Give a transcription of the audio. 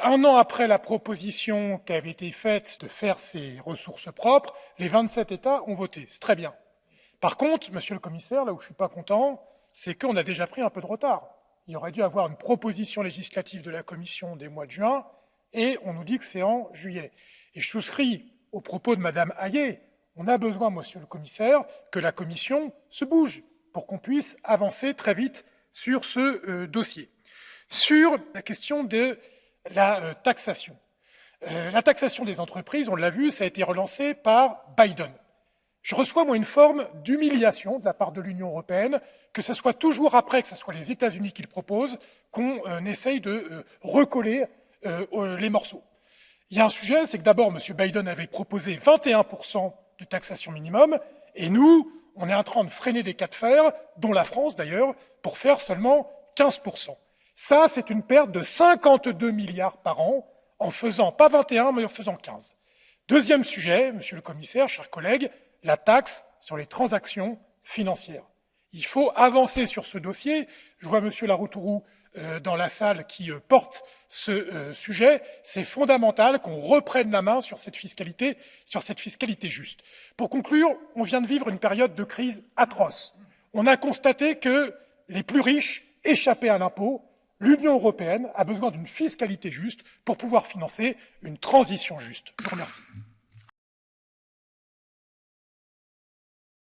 Un an après la proposition qui avait été faite de faire ces ressources propres, les 27 États ont voté. C'est très bien. Par contre, monsieur le commissaire, là où je ne suis pas content, c'est qu'on a déjà pris un peu de retard. Il aurait dû avoir une proposition législative de la Commission des mois de juin, et on nous dit que c'est en juillet. Et je souscris aux propos de Madame Hayet. On a besoin, monsieur le commissaire, que la Commission se bouge pour qu'on puisse avancer très vite sur ce euh, dossier. Sur la question de la euh, taxation. Euh, la taxation des entreprises, on l'a vu, ça a été relancé par Biden. Je reçois, moi, une forme d'humiliation de la part de l'Union européenne, que ce soit toujours après que ce soit les États-Unis qui le proposent, qu'on euh, essaye de recoller les morceaux. Il y a un sujet, c'est que d'abord, M. Biden avait proposé 21% de taxation minimum, et nous, on est en train de freiner des cas de fer, dont la France d'ailleurs, pour faire seulement 15%. Ça, c'est une perte de 52 milliards par an, en faisant pas 21, mais en faisant 15. Deuxième sujet, monsieur le commissaire, chers collègues, la taxe sur les transactions financières. Il faut avancer sur ce dossier. Je vois monsieur Laroutourou euh, dans la salle qui euh, porte ce euh, sujet. C'est fondamental qu'on reprenne la main sur cette fiscalité, sur cette fiscalité juste. Pour conclure, on vient de vivre une période de crise atroce. On a constaté que les plus riches échappaient à l'impôt, L'Union européenne a besoin d'une fiscalité juste pour pouvoir financer une transition juste. Je vous remercie.